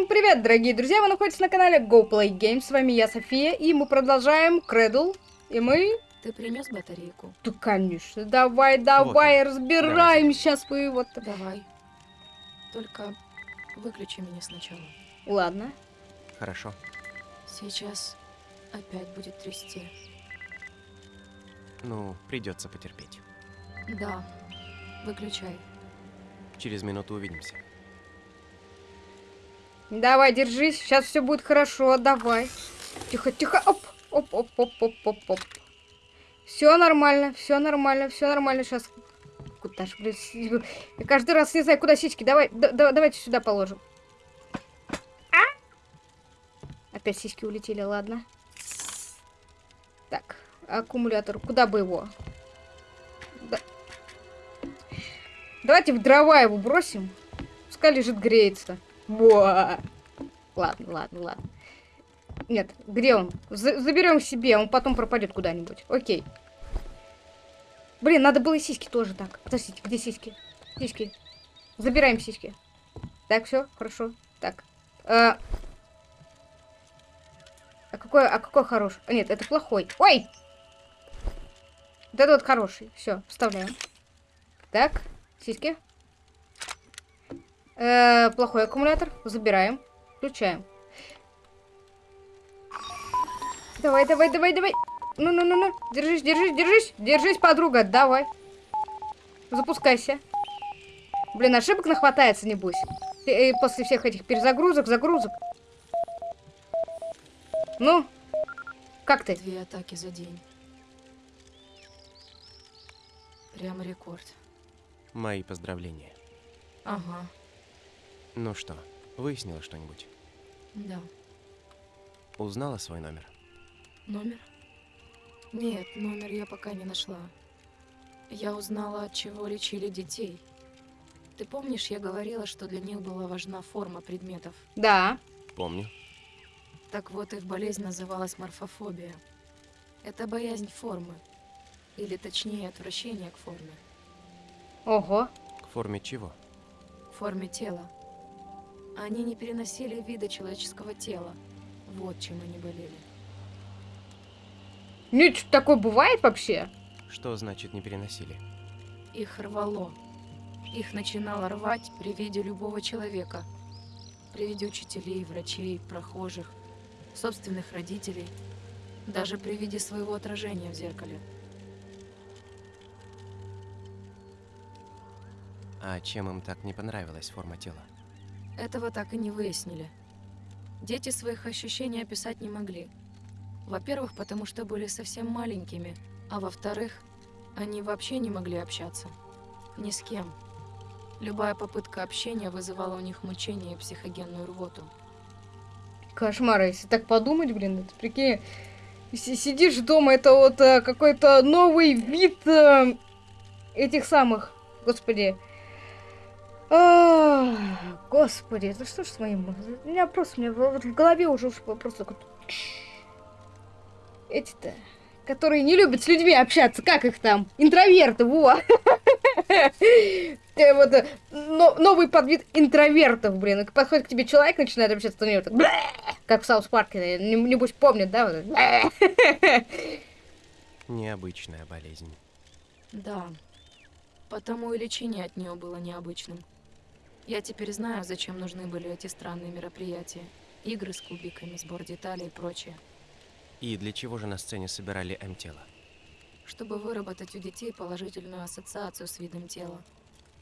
Всем привет, дорогие друзья! Вы находитесь на канале Go Play Games. С вами я, София, и мы продолжаем Кредл. И мы... Ты принес батарейку? Да, конечно. Давай, давай, разбираем Давай. сейчас вы вот... Давай. Только выключи меня сначала. Ладно. Хорошо. Сейчас опять будет трясти. Ну, придется потерпеть. Да, выключай. Через минуту увидимся. Давай, держись, сейчас все будет хорошо, давай. Тихо, тихо, оп, оп, оп, оп, оп, оп, оп. Все нормально, все нормально, все нормально. Сейчас. Куда ж, блин, я каждый раз не знаю, куда сиськи. Давай, да- да- давайте сюда положим. А? Опять сиськи улетели, ладно. Так, аккумулятор, куда бы его? Да. Давайте в дрова его бросим. Пускай лежит, греется. Буа. Ладно, ладно, ладно. Нет, где он? За- заберем себе, он потом пропадет куда-нибудь. Окей. Блин, надо было и сиськи тоже так. Подождите, где сиськи? Сиськи. Забираем сиськи. Так, все, хорошо. Так. А, а какой, а какой хороший? Нет, это плохой. Ой! Вот это вот хороший. Все, вставляем. Так, сиськи. Э, плохой аккумулятор. Забираем. Включаем. Давай, давай, давай, давай. Ну-ну-ну-ну. Держись, держись, держись. Держись, подруга. Давай. Запускайся. Блин, ошибок нахватается, небось. Э, после всех этих перезагрузок, загрузок. Ну, как ты? Две атаки за день. Прямо рекорд. Мои поздравления. Ага, Ну что, выяснила что-нибудь? да. Узнала свой номер? Номер? Нет, номер я пока не нашла. Я узнала, от чего лечили детей. Ты помнишь, я говорила, что для них была важна форма предметов? Да. Помню. Так вот, их болезнь называлась морфофобия. Это боязнь формы. Или точнее, отвращение к форме. Ого. К форме чего? К форме тела. Они не переносили вида человеческого тела. Вот чем они болели. Нет, что такое бывает вообще? Что значит не переносили? Их рвало. Их начинало рвать при виде любого человека. При виде учителей, врачей, прохожих, собственных родителей. Даже при виде своего отражения в зеркале. А чем им так не понравилась форма тела? Этого так и не выяснили. Дети своих ощущений описать не могли. Во-первых, потому что были совсем маленькими, а во-вторых, они вообще не могли общаться. Ни с кем. Любая попытка общения вызывала у них мучение и психогенную рвоту. Кошмар, если так подумать, блин, это прикинь, си- сидишь дома, это вот э, какой-то новый вид э, этих самых, господи. Господи, это что ж с моим... У меня просто, у меня в, вот в голове уже уж просто... такой Эти-то, которые не любят с людьми общаться, как их там? Интроверты, во! Э, Вот, э, но- новый подвид интровертов, блин. И Подходит к тебе человек, начинает общаться, то у него так, «Бля!» как в Саус Парке, не- небось помнят, да? Необычная болезнь. Да. Потому и лечение от нее было необычным. Я теперь знаю, зачем нужны были эти странные мероприятия. Игры с кубиками, сбор деталей и прочее. И для чего же на сцене собирали М-тело? Чтобы выработать у детей положительную ассоциацию с видом тела.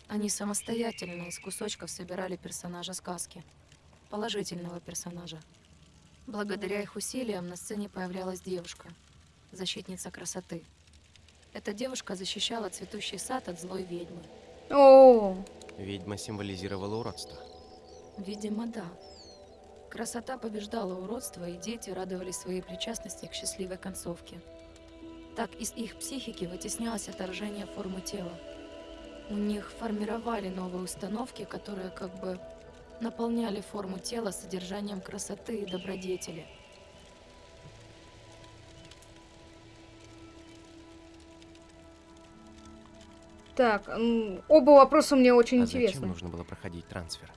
Они самостоятельно из кусочков собирали персонажа сказки. Положительного персонажа. Благодаря их усилиям на сцене появлялась девушка, защитница красоты. Эта девушка защищала цветущий сад от злой ведьмы. О, Ведьма символизировала уродство. Видимо, да. Красота побеждала уродство, и дети радовались своей причастности к счастливой концовке. Так из их психики вытеснялось отторжение формы тела. У них формировали новые установки, которые как бы наполняли форму тела содержанием красоты и добродетели. Так, оба вопроса мне очень а интересны. зачем нужно было проходить трансфер?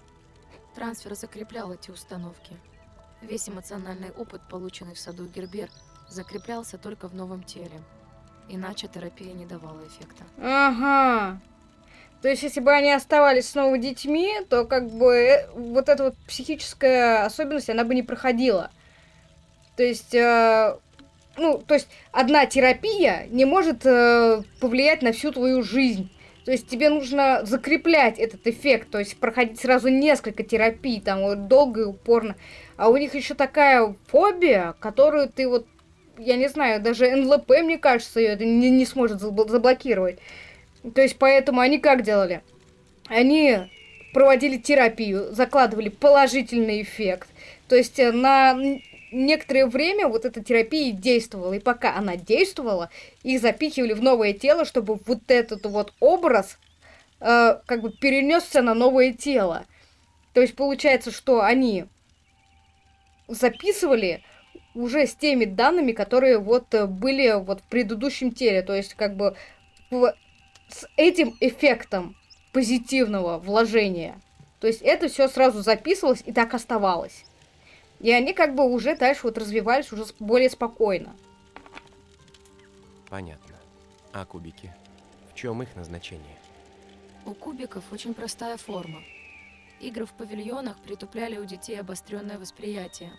Трансфер закреплял эти установки. Весь эмоциональный опыт, полученный в саду Гербер, закреплялся только в новом теле. Иначе терапия не давала эффекта. Ага. То есть, если бы они оставались снова детьми, то как бы э, вот эта вот психическая особенность, она бы не проходила. То есть, э, ну, то есть, одна терапия не может э, повлиять на всю твою жизнь. То есть, тебе нужно закреплять этот эффект, то есть, проходить сразу несколько терапий, там, вот, долго и упорно. А у них еще такая фобия, которую ты вот, я не знаю, даже НЛП, мне кажется, ее не, не сможет забл- заблокировать. То есть, поэтому они как делали? Они проводили терапию, закладывали положительный эффект. То есть, э, на некоторое время вот эта терапия действовала. И пока она действовала, их запихивали в новое тело, чтобы вот этот вот образ э, как бы перенесся на новое тело. То есть, получается, что они записывали уже с теми данными, которые вот э, были вот в предыдущем теле. То есть, как бы с этим эффектом позитивного вложения. То есть это все сразу записывалось и так оставалось. И они как бы уже дальше вот развивались уже более спокойно. Понятно. А кубики? В чем их назначение? У кубиков очень простая форма. Игры в павильонах притупляли у детей обостренное восприятие.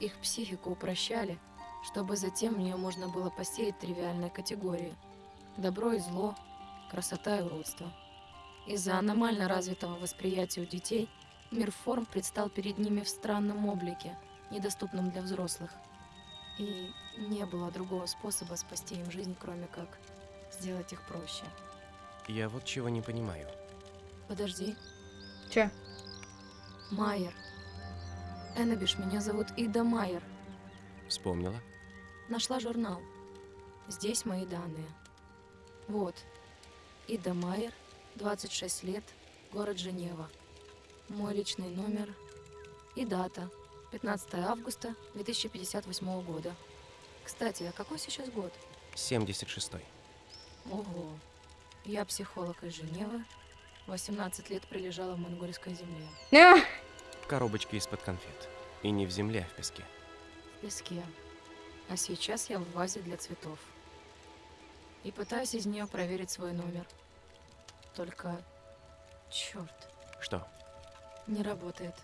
Их психику упрощали, чтобы затем в нее можно было посеять тривиальные категории. Добро и зло, красота и уродство. Из-за аномально развитого восприятия у детей мир форм предстал перед ними в странном облике, недоступном для взрослых. И не было другого способа спасти им жизнь, кроме как сделать их проще. Я вот чего не понимаю. Подожди, Че? Майер. Эннабиш, меня зовут Ида Майер. Вспомнила? Нашла журнал. Здесь мои данные. Вот. Ида Майер, 26 лет, город Женева. Мой личный номер и дата. 15 августа 2058 года. Кстати, а какой сейчас год? 76-й. Ого. Я психолог из Женевы. 18 лет прилежала в монгольской земле. А, В коробочке из-под конфет. И не в земле, а в песке. в песке. А сейчас я в вазе для цветов. И пытаюсь из нее проверить свой номер. Только... Черт, Что? не работает.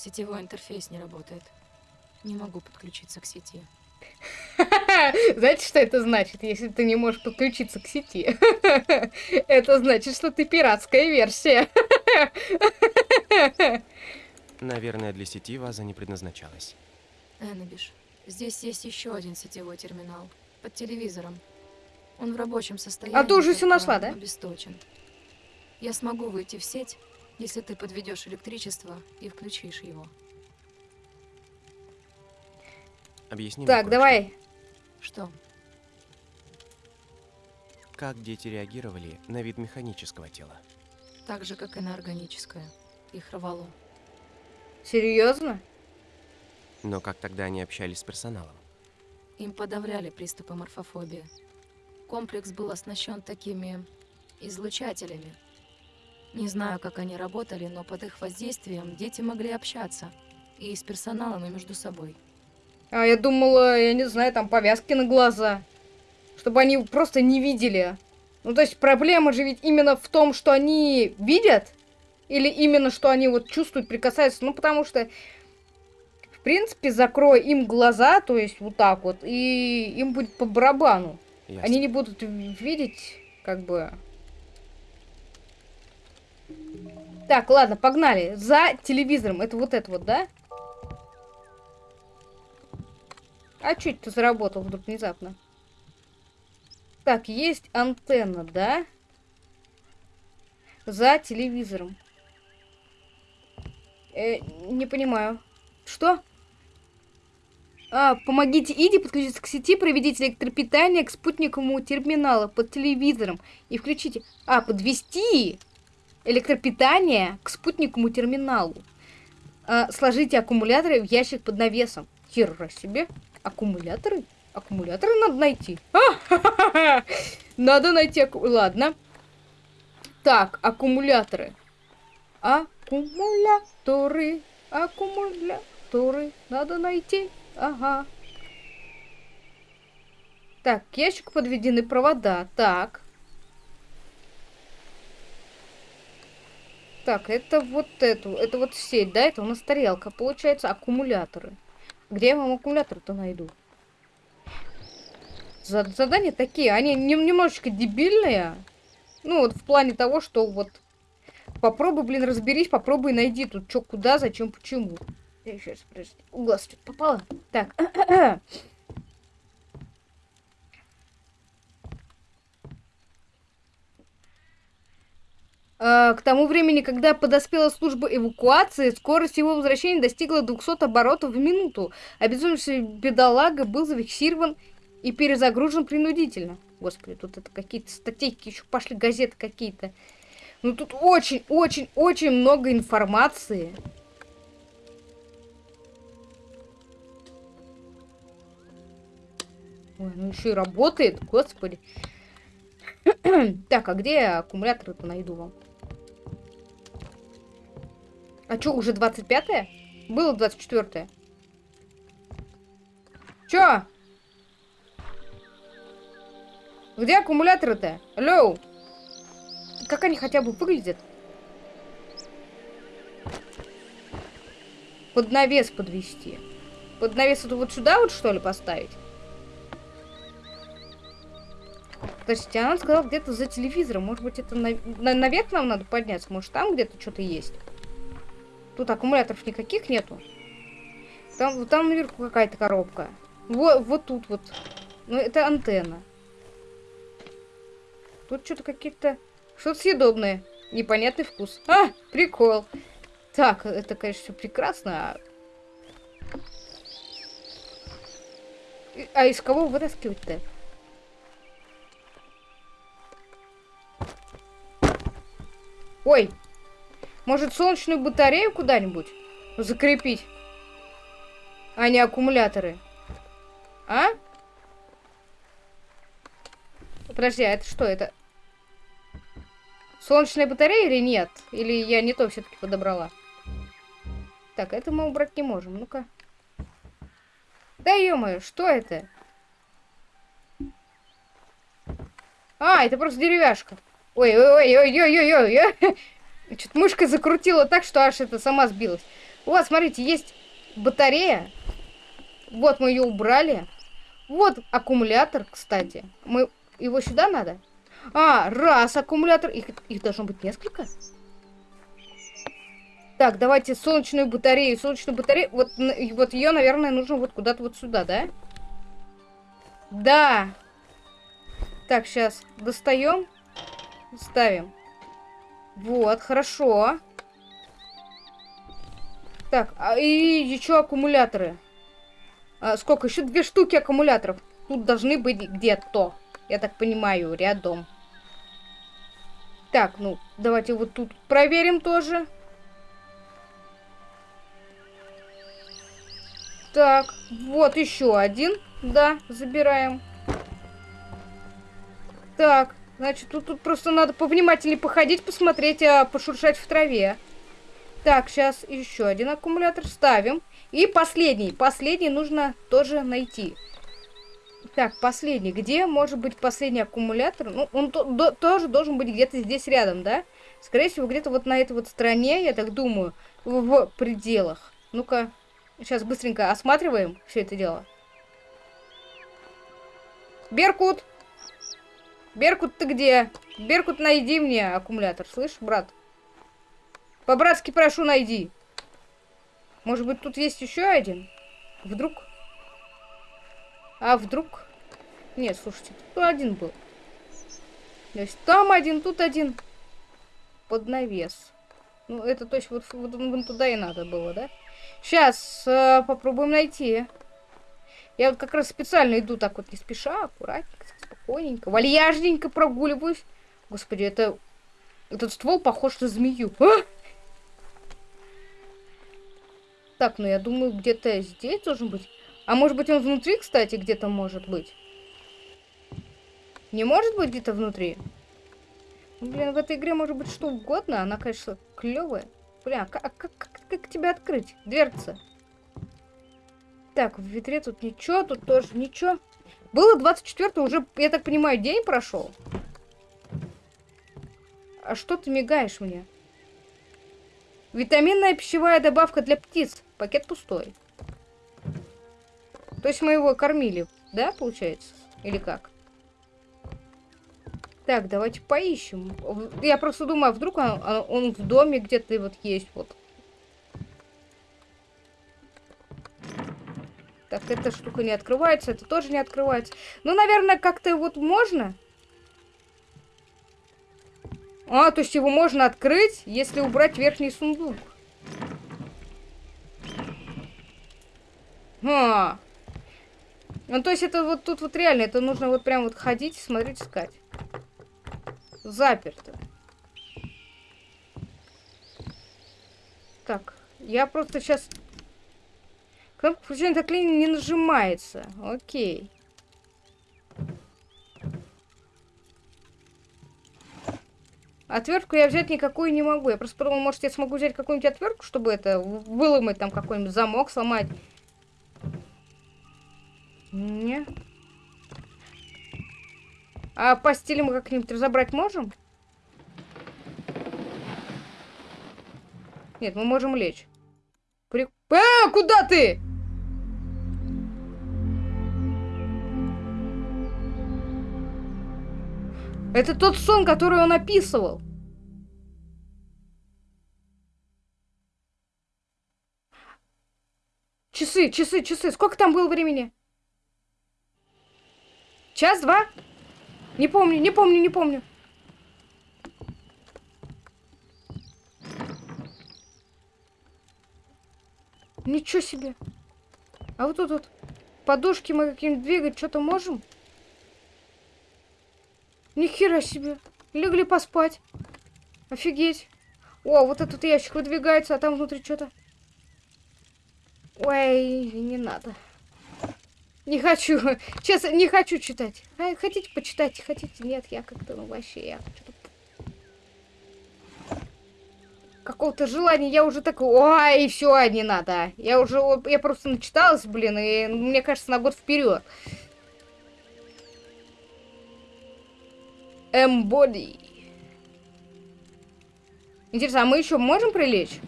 Сетевой интерфейс не работает. Не могу подключиться к сети. Знаете, что это значит, если ты не можешь подключиться к сети? Это значит, что ты пиратская версия. Наверное, для сети ваза не предназначалась. Эннабиш, здесь есть еще один сетевой терминал. Под телевизором. Он в рабочем состоянии. А ты уже только нашла, да? Обесточен. Я смогу выйти в сеть, если ты подведешь электричество и включишь его. Объясни мне Так, кое-что. давай. Что? Как дети реагировали на вид механического тела? Так же, как и на органическое. Их рвало. Серьезно? Но как тогда они общались с персоналом? Им подавляли приступы морфофобии. Комплекс был оснащен такими излучателями. Не знаю, как они работали, но под их воздействием дети могли общаться. И с персоналом, и между собой. А я думала, я не знаю, там повязки на глаза. Чтобы они просто не видели. Ну, то есть проблема же ведь именно в том, что они видят? Или именно, что они вот чувствуют, прикасаются? Ну, потому что, в принципе, закрой им глаза, то есть вот так вот, и им будет по барабану. Ясно. Они не будут видеть, как бы... Так, ладно, погнали. За телевизором. Это вот это вот, да? А чё это заработал вдруг внезапно? Так, есть антенна, да? За телевизором. Э, не понимаю. Что? А, помогите Иде подключиться к сети, проведите электропитание к спутниковому терминалу под телевизором и включите... А, подвести электропитание к спутниковому терминалу. А, сложите аккумуляторы в ящик под навесом. Хера себе. Аккумуляторы? Аккумуляторы надо найти. Надо найти... акку- Ладно. Так, аккумуляторы. Аккумуляторы, аккумуляторы надо найти. Ага. Так, к ящику подведены провода. Так. Так, это вот эту, это вот сеть, да? Это у нас тарелка, получается, аккумуляторы. Где я вам аккумулятор-то найду? Задания такие, они немножечко дебильные. Ну, вот в плане того, что вот... Попробуй, блин, разберись, попробуй найди тут, что, куда, зачем, почему. Сейчас, подожди, в глаз что-то попало. Так, к тому времени, когда подоспела служба эвакуации, скорость его возвращения достигла 200 оборотов в минуту. Обезумевший бедолага был зафиксирован и перезагружен принудительно. Господи, тут это какие-то статейки еще пошли, газеты какие-то. Ну тут очень-очень-очень много информации. Ой, ну еще и работает, господи. так, а где я аккумуляторы-то найду вам? А что, уже 25-е? Было 24-е. Чё? Где аккумуляторы-то? Алло! Как они хотя бы выглядят? Под навес подвести. Под навес это вот сюда вот что ли поставить? Подождите, она сказала где-то за телевизором. Может быть это на... На... наверх нам надо подняться? Может там где-то что-то есть? Тут аккумуляторов никаких нету. Там, там наверху какая-то коробка. Вот, вот тут вот. Ну, это антенна. Тут что-то какие-то... Что-то съедобное. Непонятный вкус. А, прикол. Так, это, конечно, все прекрасно. А, а из кого вытаскивать-то? Ой, может, солнечную батарею куда-нибудь закрепить? А не аккумуляторы. А? Подожди, а это что? Это солнечная батарея или нет? Или я не то все-таки подобрала? Так, это мы убрать не можем. Ну-ка. Да ё что это? А, это просто деревяшка. Ой-ой-ой-ой-ой-ой-ой. Что-то мышкой закрутила так, что аж это сама сбилась. Вас, смотрите, есть батарея. Вот мы ее убрали. Вот аккумулятор, кстати. Мы его сюда надо? А, раз аккумулятор. Их, их должно быть несколько. Так, давайте солнечную батарею. Солнечную батарею. Вот, вот ее, наверное, нужно вот куда-то вот сюда, да? Да. Так, сейчас достаем. Ставим. Вот, хорошо. Так, а и еще аккумуляторы. А, сколько? Еще две штуки аккумуляторов. Тут должны быть где-то. Я так понимаю, рядом. Так, ну, давайте вот тут проверим тоже. Так, вот еще один. Да, забираем. Так, Значит, тут, тут просто надо повнимательнее походить, посмотреть, а, пошуршать в траве. Так, сейчас еще один аккумулятор ставим. И последний. Последний нужно тоже найти. Так, последний. Где может быть последний аккумулятор? Ну, он то, до, тоже должен быть где-то здесь рядом, да? Скорее всего, где-то вот на этой вот стороне, я так думаю, в, в пределах. Ну-ка, сейчас быстренько осматриваем все это дело. Беркут! Беркут, ты где? Беркут, найди мне аккумулятор, слышь, брат? По-братски прошу, найди. Может быть, тут есть еще один? Вдруг? А вдруг? Нет, слушайте, тут один был. То есть там один, тут один. Под навес. Ну, это то есть вот, вот, вот туда и надо было, да? Сейчас э, попробуем найти. Я вот как раз специально иду так вот не спеша, аккуратненько спокойненько, вальяжненько прогуливаюсь. Господи, это... Этот ствол похож на змею. А! Так, ну я думаю, где-то здесь должен быть. А может быть он внутри, кстати, где-то может быть? Не может быть где-то внутри? Блин, в этой игре может быть что угодно. Она, конечно, клевая. Бля, как, как, как, как тебя открыть? Дверца. Так, в ветре тут ничего, тут тоже ничего. Было 24 уже, я так понимаю, день прошел. А что ты мигаешь мне? Витаминная пищевая добавка для птиц. Пакет пустой. То есть мы его кормили, да, получается? Или как? Так, давайте поищем. Я просто думаю, а вдруг он, он в доме где-то вот есть вот. Так, эта штука не открывается, это тоже не открывается. Ну, наверное, как-то вот можно. А, то есть его можно открыть, если убрать верхний сундук. А. Ну, то есть это вот тут вот реально, это нужно вот прям вот ходить, смотреть, искать. Заперто. Так, я просто сейчас Кнопка включения заклинания не нажимается. Окей. Отвертку я взять никакую не могу. Я просто подумал, может, я смогу взять какую-нибудь отвертку, чтобы это выломать там какой-нибудь замок, сломать. Не. А постели мы как-нибудь разобрать можем? Нет, мы можем лечь. При... А, куда ты? Это тот сон, который он описывал. Часы, часы, часы. Сколько там было времени? Час, два? Не помню, не помню, не помню. Ничего себе. А вот тут вот подушки мы каким-нибудь двигать что-то можем? Нихера себе. Легли поспать. Офигеть. О, вот этот ящик выдвигается, а там внутри что-то. Ой, не надо. Не хочу. Честно, не хочу читать. А, хотите почитать? Хотите? Нет, я как-то, ну, вообще, я. Какого-то желания, я уже такой, ой, все, не надо. Я уже, я просто начиталась, блин, и мне кажется, на год вперед. Эмбоди. Интересно, а мы еще можем прилечь?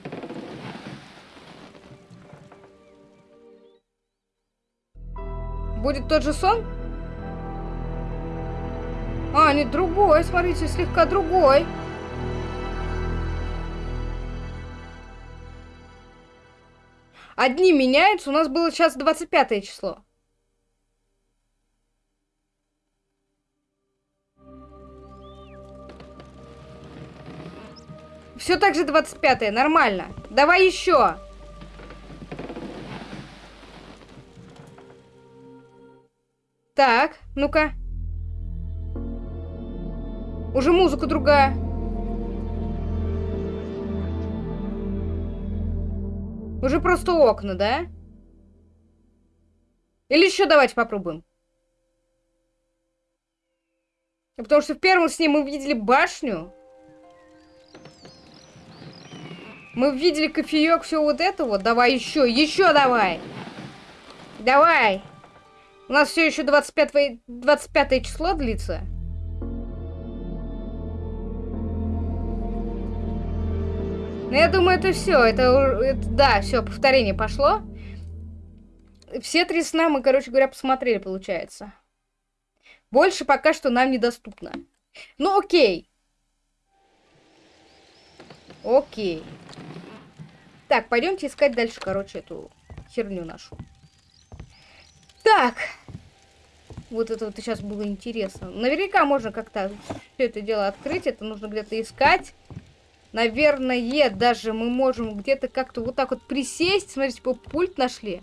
Будет тот же сон? А, не другой, смотрите, слегка другой. Одни меняются, у нас было сейчас 25 число. Все так же 25 нормально. Давай еще. Так, ну-ка. Уже музыка другая. Уже просто окна, да? Или еще давайте попробуем. Потому что в первом сне мы видели башню. Мы видели кофеек, все вот это вот. Давай еще, еще давай. Давай. У нас все еще 25, 25 число длится. Ну, я думаю, это все. Это, это да, все, повторение пошло. Все три сна мы, короче говоря, посмотрели, получается. Больше пока что нам недоступно. Ну, окей. Окей. Так, пойдемте искать дальше, короче, эту херню нашу. Так. Вот это вот сейчас было интересно. Наверняка можно как-то все это дело открыть. Это нужно где-то искать. Наверное, даже мы можем где-то как-то вот так вот присесть. Смотрите, типа пульт нашли.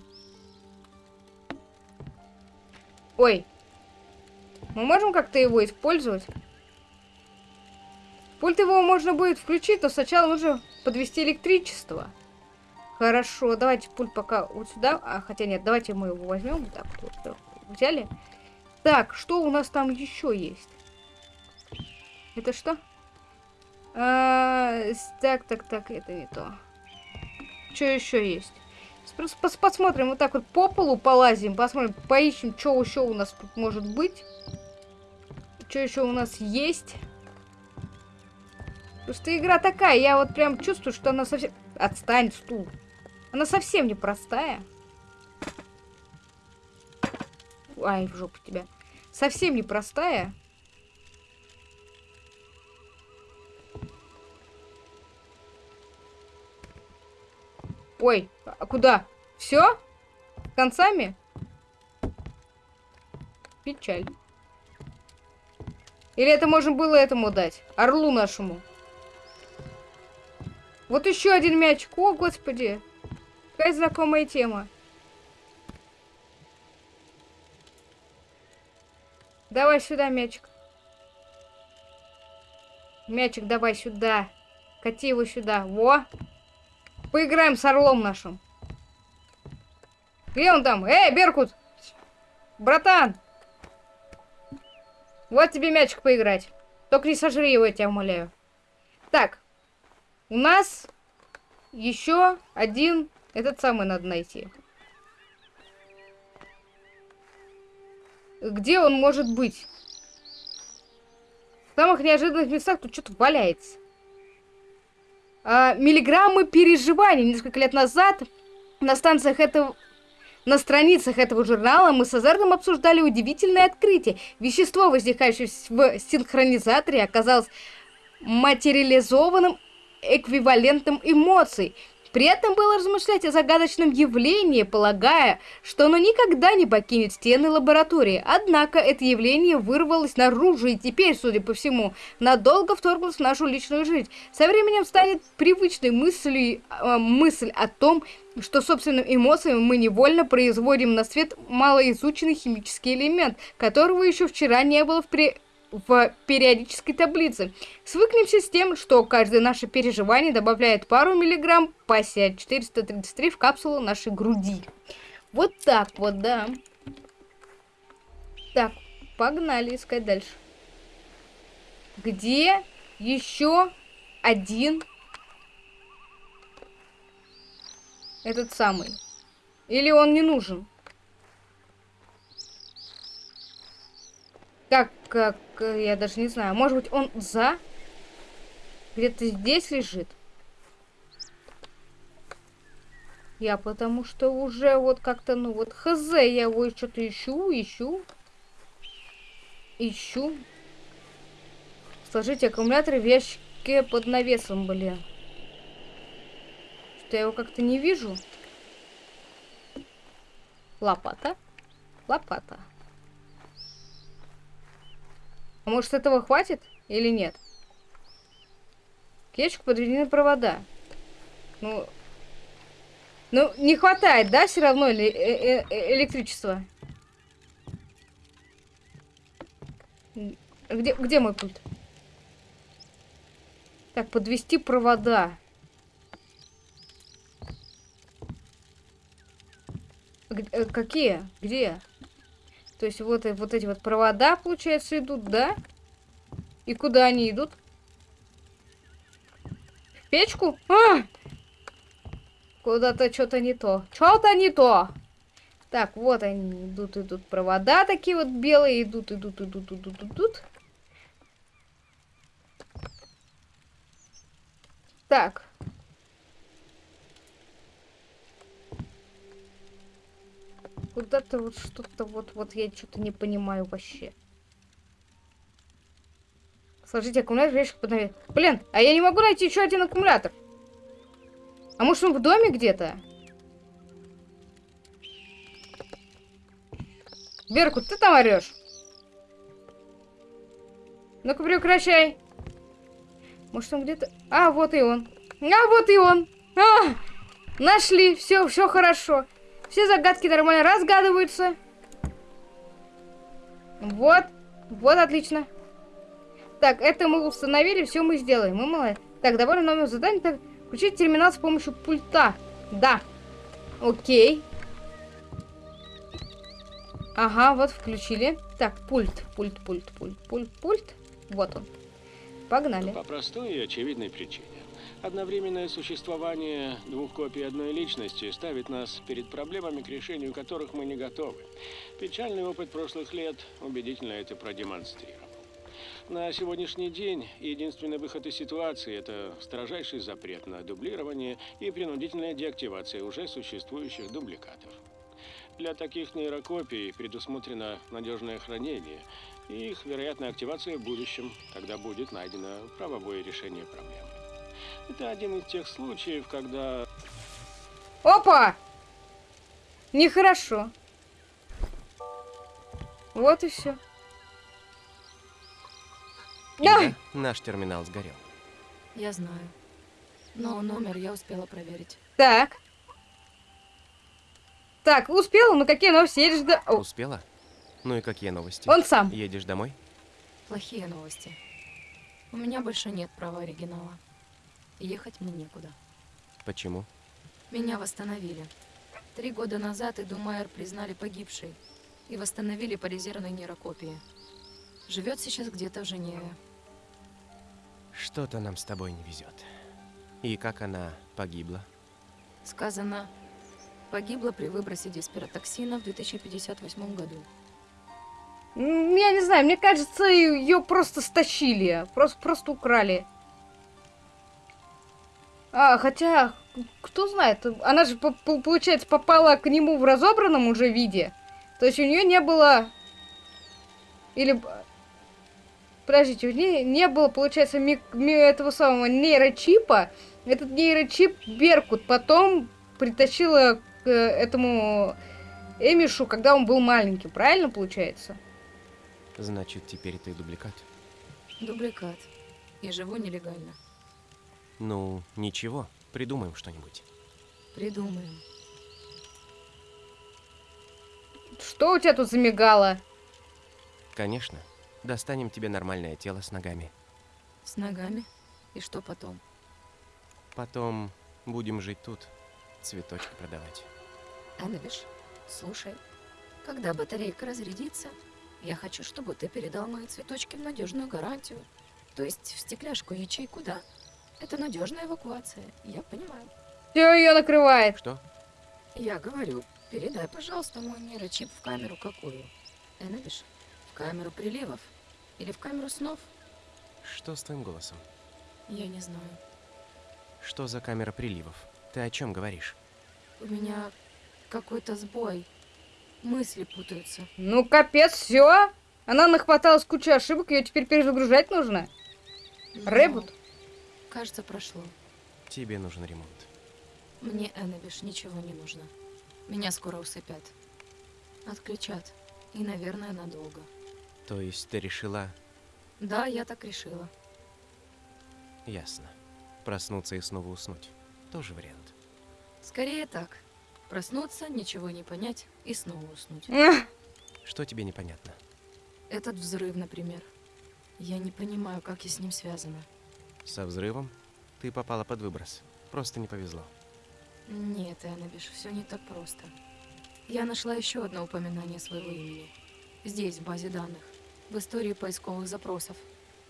Ой. Мы можем как-то его использовать? Пульт его можно будет включить, но сначала нужно подвести электричество. Хорошо, давайте пульт пока вот сюда. А, хотя нет, давайте мы его возьмем. Так, вот, взяли. Так, что у нас там еще есть? Это что? А, так, так, так, это не то. Что еще есть? Просто пос- посмотрим, вот так вот по полу полазим, посмотрим, поищем, что еще у нас тут может быть. Что еще у нас есть. Просто игра такая, я вот прям чувствую, что она совсем... Отстань, стул. Она совсем непростая. Ай, в жопу тебя. Совсем непростая. Ой, а куда? Все? Концами? Печаль. Или это можно было этому дать? Орлу нашему. Вот еще один мячик. О, господи. Какая знакомая тема. Давай сюда мячик. Мячик давай сюда. Кати его сюда. Во. Поиграем с орлом нашим. Где он там? Эй, Беркут! Братан! Вот тебе мячик поиграть. Только не сожри его, я тебя умоляю. Так. У нас еще один... Этот самый надо найти. Где он может быть? В самых неожиданных местах тут что-то валяется. А, миллиграммы переживаний. Несколько лет назад на станциях этого... На страницах этого журнала мы с Азартом обсуждали удивительное открытие. Вещество, возникающее в синхронизаторе, оказалось материализованным эквивалентом эмоций. При этом было размышлять о загадочном явлении, полагая, что оно никогда не покинет стены лаборатории. Однако это явление вырвалось наружу и теперь, судя по всему, надолго вторглось в нашу личную жизнь. Со временем станет привычной мыслью, э, мысль о том, что собственными эмоциями мы невольно производим на свет малоизученный химический элемент, которого еще вчера не было в, при... в периодической таблице. Свыкнемся с тем, что каждое наше переживание добавляет пару миллиграмм пассия 433 в капсулу нашей груди. Вот так вот, да. Так, погнали искать дальше. Где еще один этот самый? Или он не нужен? Как, как, э, я даже не знаю. Может быть, он за? Где-то здесь лежит? Я потому что уже вот как-то, ну вот, хз, я его что-то ищу, ищу. Ищу. Сложите аккумуляторы в ящике под навесом, блин. Что я его как-то не вижу. Лопата. Лопата. А может этого хватит или нет? К ящику подведены провода. Ну, ну, не хватает, да, все равно ли, э -э электричества? Где, где мой пульт? Так, подвести провода. Г э, какие? Где? То есть вот, э, вот эти вот провода, получается, идут, да? И куда они идут? В печку? А! Куда-то что-то не то. Что-то не то. Так, вот они идут, идут провода такие вот белые. Идут, идут, идут, идут, идут. Так. Куда-то вот что-то вот, вот я что-то не понимаю вообще. Сложите аккумулятор, ящик под. Блин, а я не могу найти еще один аккумулятор. А может он в доме где-то? Беркут, ты там орешь? Ну-ка прекращай. Может он где-то... А, вот и он. А, вот и он. А, нашли. Все, все хорошо. Все загадки нормально разгадываются. Вот. Вот, отлично. Так, это мы установили, все мы сделаем. Мы молодцы. Так, довольно номер задания. Так, включить терминал с помощью пульта. Да. Окей. Ага, вот включили. Так, пульт, пульт, пульт, пульт, пульт, пульт. Вот он. Погнали. По простой и очевидной причине. Одновременное существование двух копий одной личности ставит нас перед проблемами, к решению которых мы не готовы. Печальный опыт прошлых лет убедительно это продемонстрировал. На сегодняшний день единственный выход из ситуации – это строжайший запрет на дублирование и принудительная деактивация уже существующих дубликатов. Для таких нейрокопий предусмотрено надежное хранение и их вероятная активация в будущем, когда будет найдено правовое решение проблемы. Это один из тех случаев, когда Опа! Нехорошо. Вот и все. Да! Наш терминал сгорел. Я знаю. Но номер я успела проверить. Так. Так, успел, ну какие новости? Едешь до... О, Успела? Ну и какие новости? он сам. Едешь домой? Плохие новости. У меня больше нет права оригинала. Ехать мне некуда. Почему? Меня восстановили. Три года назад Иду Майер признали погибшей и восстановили по резервной нейрокопии. Живет сейчас где-то в Женеве. Что-то нам с тобой не везет. И как она погибла? Сказано, погибла при выбросе диспиротоксина в 2058 году. Я не знаю, мне кажется, ее просто стащили. Просто, просто украли. А, хотя, кто знает, она же, по- по- получается, попала к нему в разобранном уже виде. То есть у нее не было... Или... Подождите, у нее не было, получается, ми- ми- этого самого нейрочипа. Этот нейрочип Беркут потом притащила к э, этому Эмишу, когда он был маленьким. Правильно получается? Значит, теперь ты дубликат. Дубликат. И живу нелегально. Ну, ничего, придумаем что-нибудь. Придумаем. Что у тебя тут замигало? Конечно, достанем тебе нормальное тело с ногами. С ногами. И что потом? Потом будем жить тут, цветочки продавать. Эннабиш, слушай, когда батарейка разрядится, я хочу, чтобы ты передал мои цветочки в надежную гарантию. То есть в стекляшку ячейку, да. Это надежная эвакуация, я понимаю. Все ее накрывает. Что? Я говорю, передай, пожалуйста, мой нейрочип в камеру какую? Эннабиш, в камеру приливов? Или в камеру снов? Что с твоим голосом? Я не знаю. Что за камера приливов? Ты о чем говоришь? У меня какой-то сбой. Мысли путаются. Ну, капец, все. Она нахваталась кучу ошибок, ее теперь перезагружать нужно. Но, Ребут? Кажется, прошло. Тебе нужен ремонт. Мне, Эннабиш, ничего не нужно. Меня скоро усыпят. Отключат. И, наверное, надолго. То есть ты решила... Да, я так решила. Ясно. Проснуться и снова уснуть. Тоже вариант. Скорее так. Проснуться, ничего не понять и снова уснуть. Что тебе непонятно? Этот взрыв, например. Я не понимаю, как я с ним связана. Со взрывом? Ты попала под выброс. Просто не повезло. Нет, Эннабиш, все не так просто. Я нашла еще одно упоминание своего имени. Здесь, в базе данных. В истории поисковых запросов.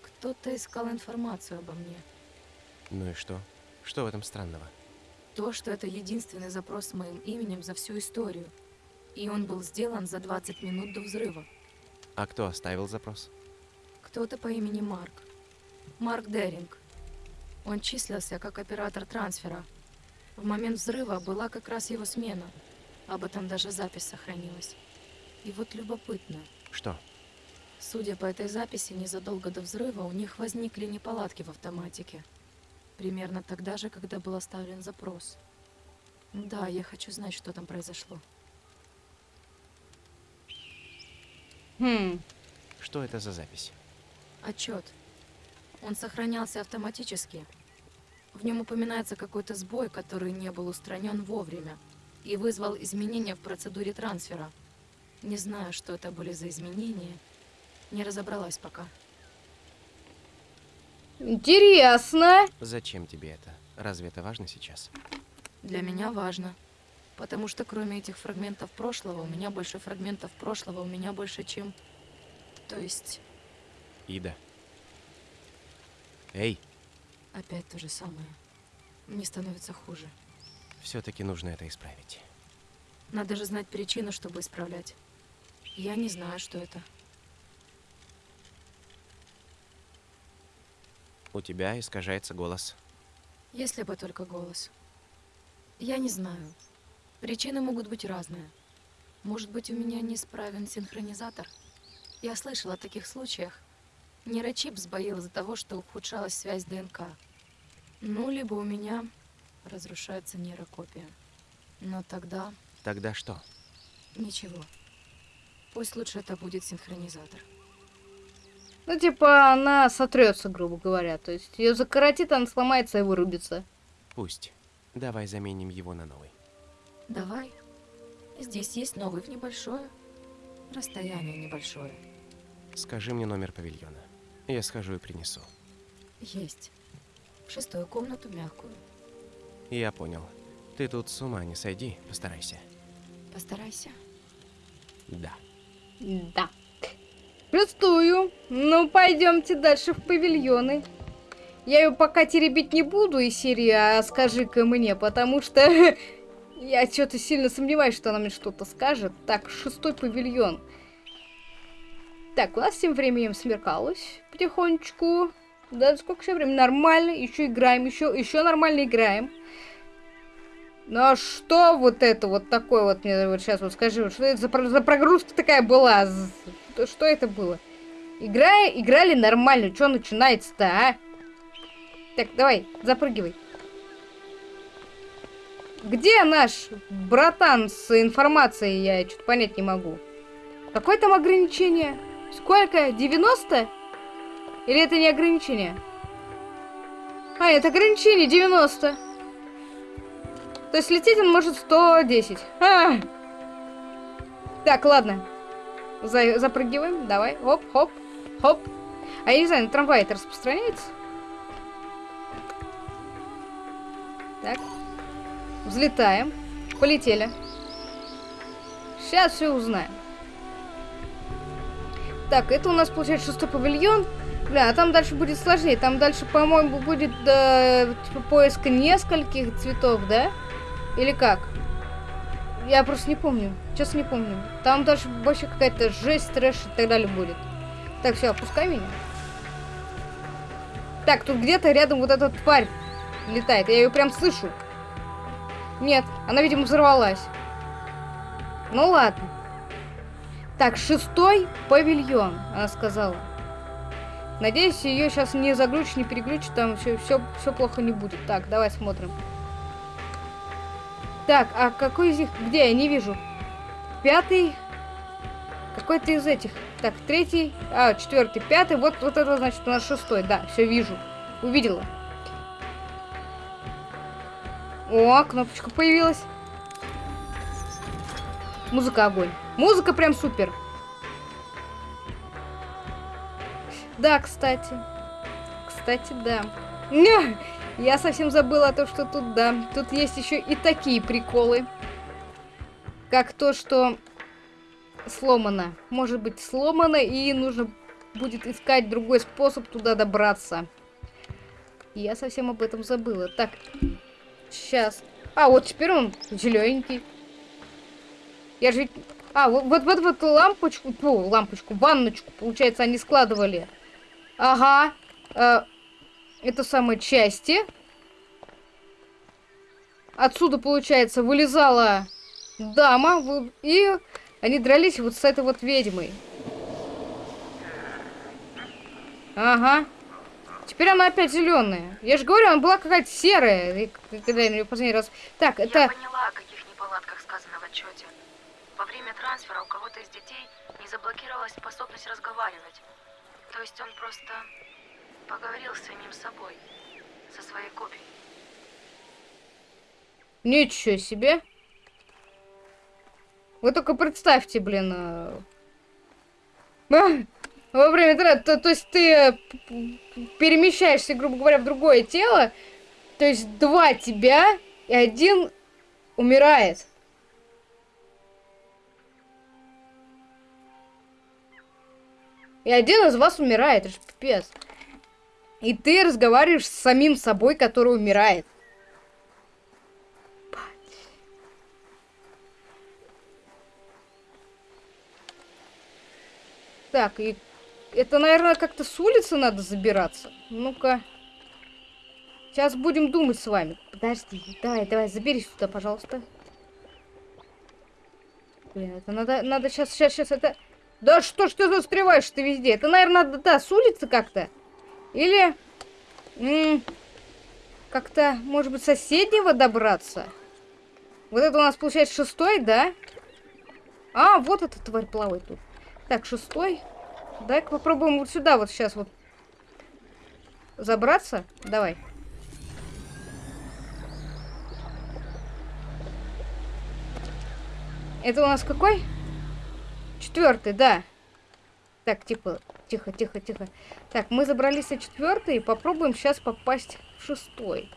Кто-то искал информацию обо мне. Ну и что? Что в этом странного? То, что это единственный запрос с моим именем за всю историю. И он был сделан за 20 минут до взрыва. А кто оставил запрос? Кто-то по имени Марк. Марк Деринг. Он числился как оператор трансфера. В момент взрыва была как раз его смена. Об этом даже запись сохранилась. И вот любопытно. Что? Судя по этой записи, незадолго до взрыва у них возникли неполадки в автоматике. Примерно тогда же, когда был оставлен запрос. Да, я хочу знать, что там произошло. хм. Что это за запись? Отчет. Он сохранялся автоматически. В нем упоминается какой-то сбой, который не был устранен вовремя и вызвал изменения в процедуре трансфера. Не знаю, что это были за изменения. Не разобралась пока. Интересно. Зачем тебе это? Разве это важно сейчас? Для меня важно. Потому что кроме этих фрагментов прошлого, у меня больше фрагментов прошлого, у меня больше, чем... То есть... Ида, Эй, Опять то же самое. Мне становится хуже. все-таки нужно это исправить. Надо же знать причину, чтобы исправлять. Я не знаю, что это. У тебя искажается голос. Если бы только голос. Я не знаю. Причины могут быть разные. Может быть, у меня неисправен синхронизатор? Я слышала о таких случаях. Нейрочип сбоил из-за того, что ухудшалась связь ДНК. Ну, либо у меня разрушается нейрокопия. Но тогда Тогда что? ничего. Пусть лучше это будет синхронизатор. Ну, типа, она сотрется, грубо говоря. То есть ее закоротит, она сломается и вырубится. Пусть. Давай заменим его на новый. Давай. Здесь есть новый в небольшое. Расстояние небольшое. Скажи мне номер павильона. Я схожу и принесу. Есть. В шестую комнату мягкую. Я понял. Ты тут с ума не сойди, постарайся. Постарайся. Да. Да. Шестую. Ну, пойдемте дальше в павильоны. Я ее пока теребить не буду из серии «А скажи-ка мне», потому что я что-то сильно сомневаюсь, что она мне что-то скажет. Так, шестой павильон. Так, у нас тем временем смеркалось потихонечку. Да, сколько еще времени? Нормально, еще играем, еще, еще нормально играем. Ну а что вот это вот такое вот, мне вот сейчас вот скажи, что это за, за прогрузка такая была? Что это было? Играя, играли нормально, что начинается-то, а? Так, давай, запрыгивай. Где наш братан с информацией? Я что-то понять не могу. Какое там ограничение? Сколько? 90? Или это не ограничение? А, это ограничение 90. То есть лететь он может 110. А! Так, ладно. За- запрыгиваем. Давай. Хоп, хоп, хоп. А я не знаю, на трамвай это распространяется? Так. Взлетаем. Полетели. Сейчас все узнаем. Так, это у нас получается шестой павильон. Бля, а там дальше будет сложнее. Там дальше, по-моему, будет э, типа поиск нескольких цветов, да? Или как? Я просто не помню. Честно не помню. Там дальше вообще какая-то жесть, трэш и так далее будет. Так, все, опускай меня. Так, тут где-то рядом вот эта тварь летает. Я ее прям слышу. Нет, она, видимо, взорвалась. Ну ладно. Так, шестой павильон, она сказала. Надеюсь, ее сейчас не заглючит, не переглючит, там все, все, все плохо не будет. Так, давай смотрим. Так, а какой из них? Где? Я не вижу. Пятый. Какой-то из этих. Так, третий. А, четвертый, пятый. Вот, вот это значит у нас шестой. Да, все вижу. Увидела. О, кнопочка появилась. Музыка огонь. Музыка прям супер. Да, кстати. Кстати, да. Я совсем забыла о том, что тут, да. Тут есть еще и такие приколы. Как то, что сломано. Может быть сломано, и нужно будет искать другой способ туда добраться. Я совсем об этом забыла. Так, сейчас. А, вот теперь он зелененький. Я же... ведь- А, вот, вот, вот, вот лампочку, фу, лампочку, ванночку, получается, они складывали. Ага. э, это самые части. Отсюда, получается, вылезала дама, и они дрались вот с этой вот ведьмой. Ага. Теперь она опять зеленая. Я же говорю, она была какая-то серая, когда я неё последний раз. Так, Я это. поняла, о каких неполадках сказано в отчете. Трансфера у кого-то из детей не заблокировалась способность разговаривать. То есть он просто поговорил с самим собой, со своей копией. Ничего себе. Вы только представьте, блин. а. А, Во время тра- то, то есть ты э, перемещаешься, грубо говоря, в другое тело. То есть два тебя, и один умирает. И один из вас умирает, это же пипец. И ты разговариваешь с самим собой, который умирает. Так, и это, наверное, как-то с улицы надо забираться. Ну-ка. Сейчас будем думать с вами. Подожди, давай, давай, заберись сюда, пожалуйста. Блин, это надо, надо сейчас, сейчас, сейчас, это... Да что ж ты застреваешь ты везде? Это, наверное, да, с улицы как-то. Или... Как-то, может быть, соседнего добраться? Вот это у нас, получается, шестой, да? А, вот эта тварь плавает тут. Так, шестой. Дай-ка попробуем вот сюда вот сейчас вот забраться. Давай. Это у нас какой? Четвертый, да. Так, тихо, тихо, тихо, тихо. Так, мы забрались на четвертый и попробуем сейчас попасть в шестой.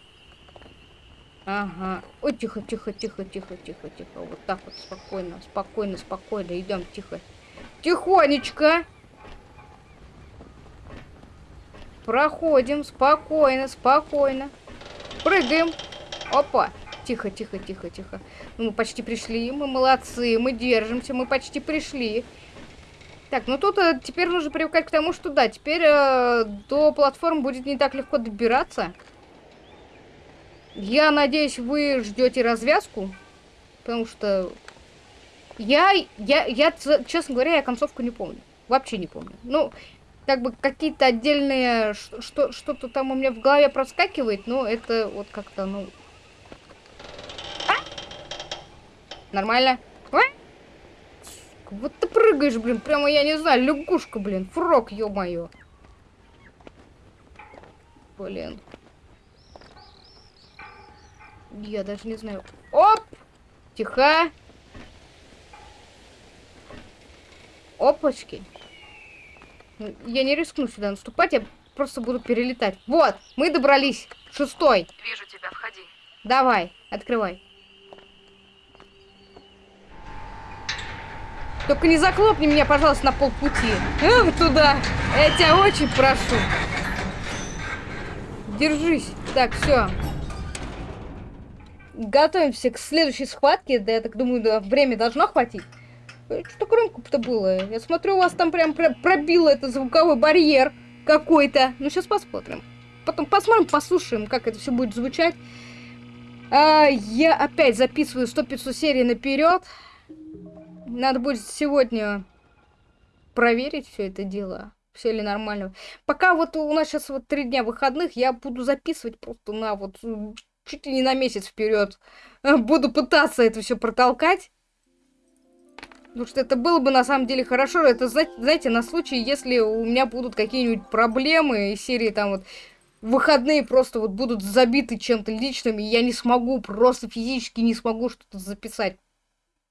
Ага. Ой, тихо, тихо, тихо, тихо, тихо, тихо. Вот так вот, спокойно, спокойно, спокойно. Идем, тихо. Тихонечко. Проходим спокойно, спокойно. Прыгаем. Опа. Тихо, тихо, тихо, тихо. Ну, мы почти пришли, мы молодцы, мы держимся, мы почти пришли. Так, ну тут э, теперь нужно привыкать к тому, что да, теперь э, до платформ будет не так легко добираться. Я надеюсь, вы ждете развязку, потому что я, я, я, честно говоря, я концовку не помню. Вообще не помню. Ну, как бы какие-то отдельные, что-то там у меня в голове проскакивает, но это вот как-то, ну... Нормально? Вот ты прыгаешь, блин, прямо, я не знаю, лягушка, блин, фрог, ё-моё. Блин. Я даже не знаю. Оп! Тихо. Опачки. Ну, я не рискну сюда наступать, я просто буду перелетать. Вот, мы добрались. Шестой. Вижу тебя, входи. Давай, открывай. Только не заклопни меня, пожалуйста, на полпути. Эх, туда. Я тебя очень прошу. Держись. Так, все. Готовимся к следующей схватке. Да, я так думаю, да, время должно хватить. Э, что громко-то было? Я смотрю, у вас там прям пробило это звуковой барьер какой-то. Ну, сейчас посмотрим. Потом посмотрим, послушаем, как это все будет звучать. А, я опять записываю 100-500 серий наперед. Надо будет сегодня проверить все это дело. Все ли нормально. Пока вот у нас сейчас вот три дня выходных, я буду записывать просто на вот чуть ли не на месяц вперед. Буду пытаться это все протолкать. Потому что это было бы на самом деле хорошо. Это, знаете, на случай, если у меня будут какие-нибудь проблемы из серии там вот выходные просто вот будут забиты чем-то личным, и я не смогу, просто физически не смогу что-то записать.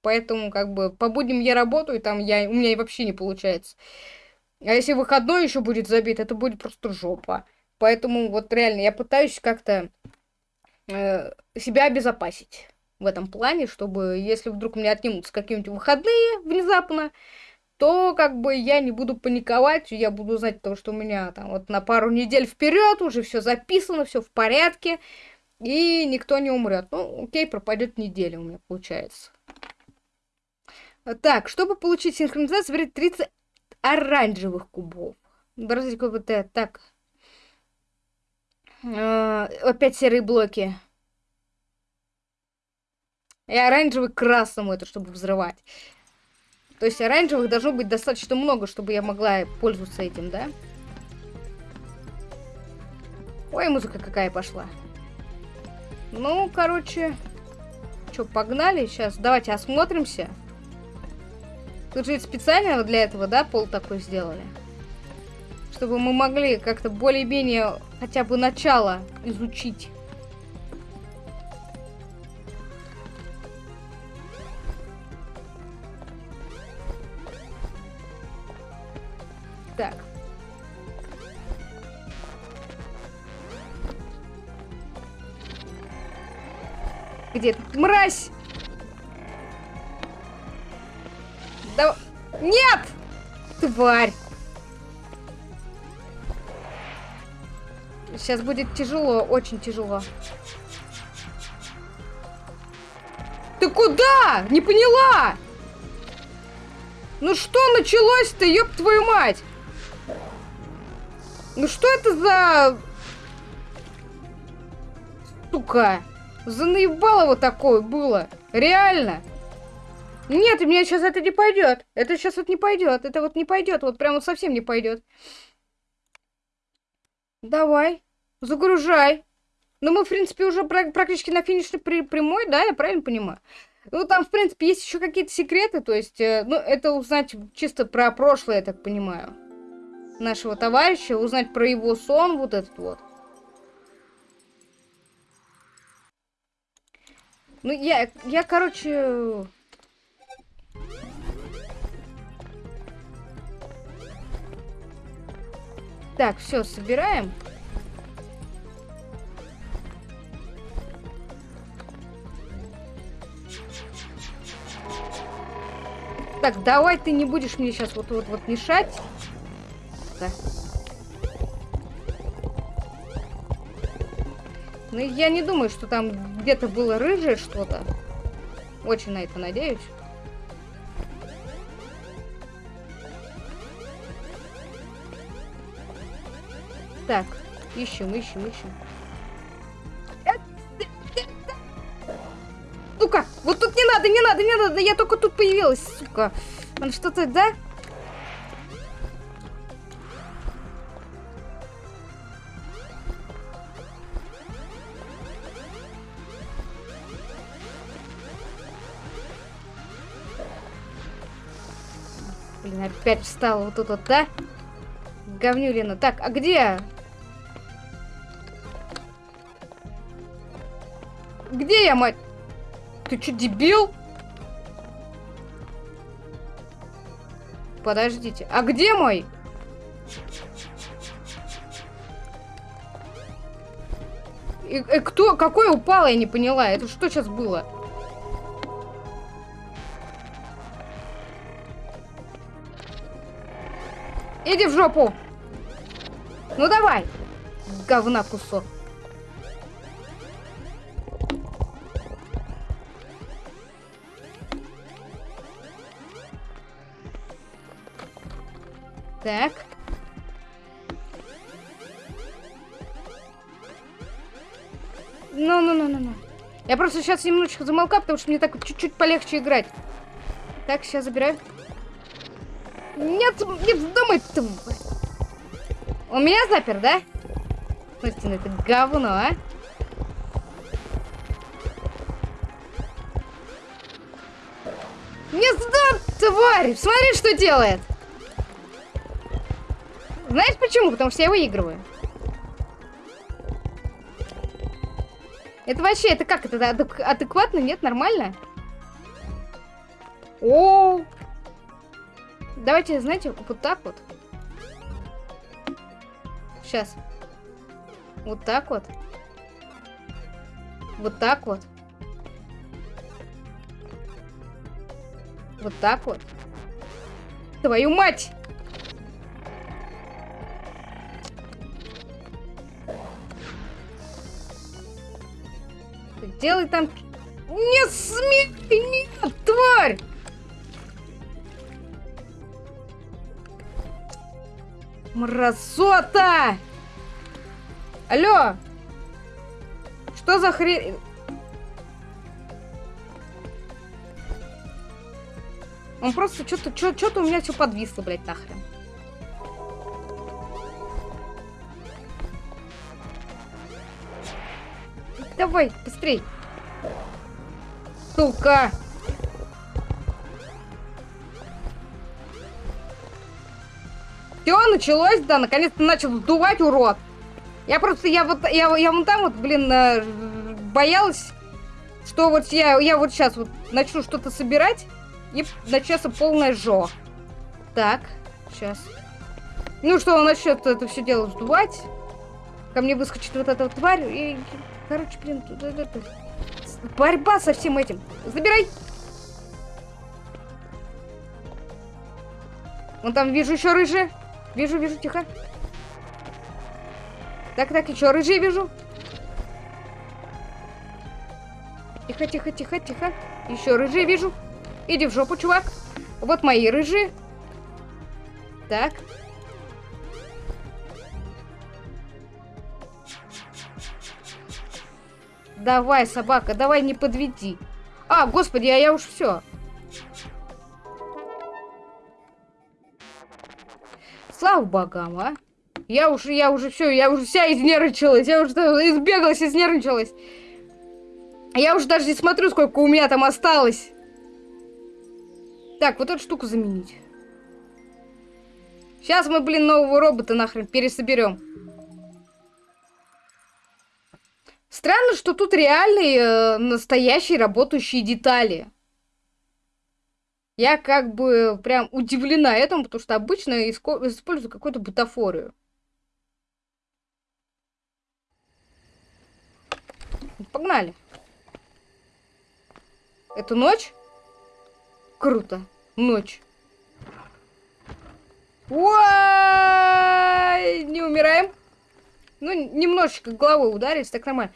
Поэтому, как бы, по будням я работаю, там я, у меня вообще не получается. А если выходной еще будет забит, это будет просто жопа. Поэтому вот реально я пытаюсь как-то э, себя обезопасить в этом плане, чтобы если вдруг у меня отнимутся какие-нибудь выходные внезапно, то как бы я не буду паниковать, я буду знать то, что у меня там вот на пару недель вперед уже все записано, все в порядке, и никто не умрет. Ну, окей, пропадет неделя у меня получается. Так, чтобы получить синхронизацию, соберите 30 оранжевых кубов. Бразильский КБТ. Так. Э, опять серые блоки. И оранжевый красному это, чтобы взрывать. То есть оранжевых должно быть достаточно много, чтобы я могла пользоваться этим, да? Ой, музыка какая пошла. Ну, короче... Что, погнали? Сейчас давайте осмотримся. Тут же специально для этого, да, пол такой сделали? Чтобы мы могли как-то более-менее хотя бы начало изучить. Так. Где ты? Мразь! Да... Нет! Тварь! Сейчас будет тяжело, очень тяжело. Ты куда? Не поняла! Ну что началось-то, ёб твою мать? Ну что это за... Сука. За наебалово такое было. Реально. Нет, у меня сейчас это не пойдет. Это сейчас вот не пойдет. Это вот не пойдет. Вот прям вот совсем не пойдет. Давай. Загружай. Ну, мы, в принципе, уже практически на финишной прямой, да, я правильно понимаю? Ну, там, в принципе, есть еще какие-то секреты, то есть, э, ну, это узнать чисто про прошлое, я так понимаю, нашего товарища, узнать про его сон, вот этот вот. Ну, я, я, короче... Так, все, собираем. Так, давай ты не будешь мне сейчас вот вот вот мешать. Да. Ну, я не думаю, что там где-то было рыжее что-то. Очень на это надеюсь. Так, ищем, ищем, ищем. Сука, вот тут не надо, не надо, не надо, я только тут появилась, сука. Он что-то, да? Блин, опять встала вот тут вот, да? Говнюлина. Так, а где? Где я, мать? Ты что, дебил? Подождите. А где мой? И, и кто, какой упал, я не поняла. Это что сейчас было? Иди в жопу. Ну давай. Говна кусок. Так. Ну-ну-ну-ну-ну. Я просто сейчас немножечко замолкаю, потому что мне так чуть-чуть полегче играть. Так, сейчас забираю. Нет, не вздумай, тварь. Он меня запер, да? Смотрите на это говно, а? Не сдам, тварь! Смотри, что делает! Почему? Потому что я выигрываю. Это вообще, это как? Это адекватно? Нет, нормально? -о, -о. Давайте, знаете, вот так вот. Сейчас. Вот так вот. Вот так вот. Вот так вот. Твою мать! Делай там... Не смей! Нет, тварь! Мразота! Алло! Что за хрень? Он просто что-то, что-то у меня все подвисло, блядь, нахрен. Давай, быстрей. Сука! Все, началось, да, наконец-то начал сдувать, урод. Я просто, я вот, я, я вон там вот, блин, э, боялась, что вот я, я вот сейчас вот начну что-то собирать, и начнется полная жо. Так, сейчас. Ну что, он начнет это все дело сдувать. Ко мне выскочит вот эта вот тварь, и, короче, блин, тут, это, борьба со всем этим. Забирай! Вон там вижу еще рыжие. Вижу, вижу, тихо. Так, так, еще рыжий вижу. Тихо, тихо, тихо, тихо. Еще рыжий вижу. Иди в жопу, чувак. Вот мои рыжие. Так. Давай, собака, давай не подведи. А, господи, а я уж все. Слава богам, а. Я уже, я уже все, я уже вся изнервничалась, я уже избегалась, изнервничалась. Я уже даже не смотрю, сколько у меня там осталось. Так, вот эту штуку заменить. Сейчас мы, блин, нового робота нахрен пересоберем. Странно, что тут реальные, э, настоящие работающие детали. Я как бы прям удивлена этому, потому что обычно использую какую-то бутафорию. Погнали. Это ночь? Круто. Ночь. Ой, не умираем. Ну, немножечко головой ударить, так нормально.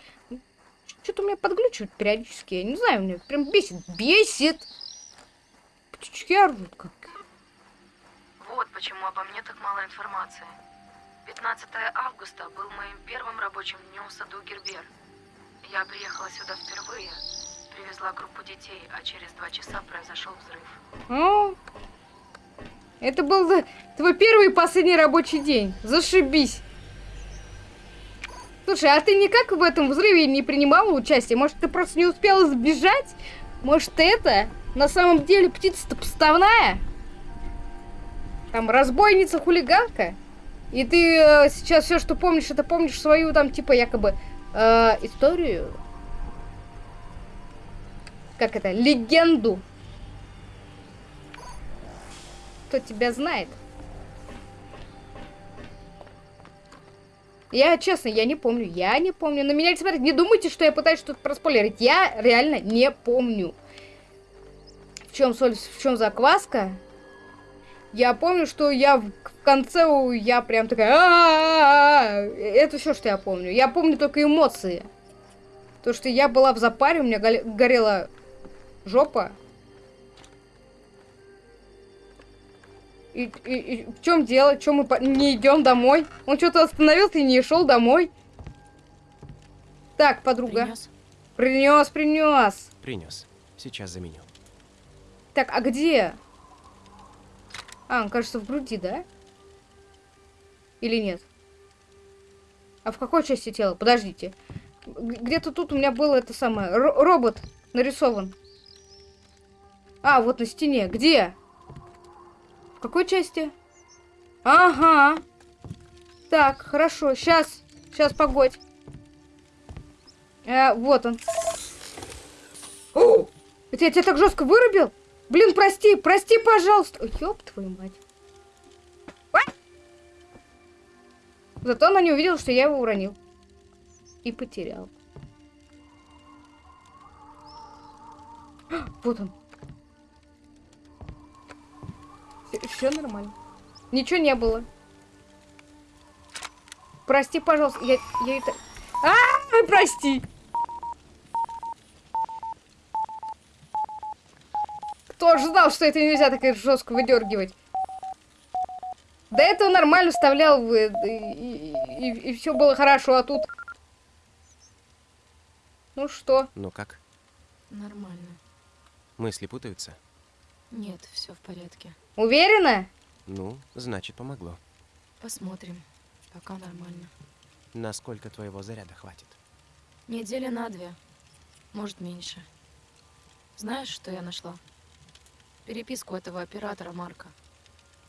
Что-то у меня подглючивает периодически. Я не знаю, меня прям бесит. Бесит! Птички орут как. Вот почему обо мне так мало информации. 15 августа был моим первым рабочим днем в саду Гербер. Я приехала сюда впервые, привезла группу детей, а через два часа произошел взрыв. О, это был твой первый и последний рабочий день. Зашибись. Слушай, а ты никак в этом взрыве не принимала участие? Может, ты просто не успела сбежать? Может, это на самом деле птица-то поставная? Там разбойница, хулиганка? И ты э, сейчас все, что помнишь, это помнишь свою там, типа, якобы э, историю? Как это? Легенду. Кто тебя знает? Я, честно, я не помню. Я не помню. На меня не смотрите. Не думайте, что я пытаюсь что-то проспойлерить. Я реально не помню. В чем соль, в чем закваска? Я помню, что я в конце, я прям такая... Это все, что я помню. Я помню только эмоции. То, что я была в запаре, у меня горела жопа. И, и, и в чем дело? Чем мы не идем домой? Он что-то остановился и не шел домой. Так, подруга. Принес? Принес, принес. Принес. Сейчас заменю. Так, а где? А, он, кажется, в груди, да? Или нет? А в какой части тела? Подождите. Где-то тут у меня было это самое. Р робот нарисован. А, вот на стене. Где? В какой части? Ага. Так, хорошо. Сейчас. Сейчас, погодь. Э, вот он. О! Это я тебя так жестко вырубил? Блин, прости, прости, пожалуйста. Ой, ёб твою мать. Зато она не увидела, что я его уронил. И потерял. Вот он. Все нормально. Ничего не было. Прости, пожалуйста. Я, я это... А, -а, а, прости. Кто же знал, что это нельзя так жестко выдергивать? До этого нормально вставлял и, и, и, и все было хорошо, а тут... Ну что? Ну как? Нормально. Мысли путаются? Нет, все в порядке. Уверена? Ну, значит, помогло. Посмотрим. Пока нормально. Насколько твоего заряда хватит? Неделя на две. Может, меньше. Знаешь, что я нашла? Переписку этого оператора Марка.